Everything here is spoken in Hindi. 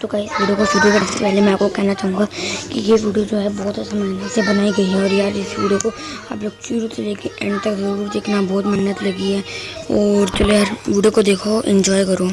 तो कहीं वीडियो को शुरू करने से पहले मैं आपको कहना चाहूँगा कि ये वीडियो जो है बहुत ऐसा मेहनत से बनाई गई है और यार इस वीडियो को आप लोग शुरू से लेके एंड तक ज़रूर देखना, बहुत मेहनत लगी है। और चलो यार, वीडियो को देखो इन्जॉय करो।